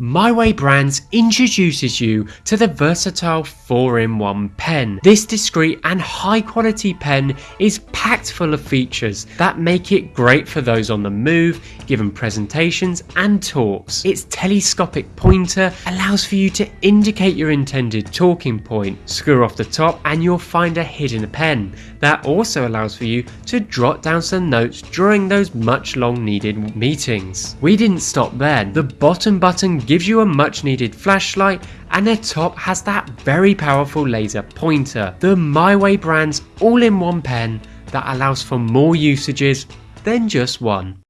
MyWay Brands introduces you to the versatile 4-in-1 pen. This discreet and high quality pen is packed full of features that make it great for those on the move, giving presentations and talks. Its telescopic pointer allows for you to indicate your intended talking point. Screw off the top and you'll find a hidden pen. That also allows for you to jot down some notes during those much long needed meetings. We didn't stop there. The bottom button gives you a much needed flashlight and the top has that very powerful laser pointer. The MyWay brand's all-in-one pen that allows for more usages than just one.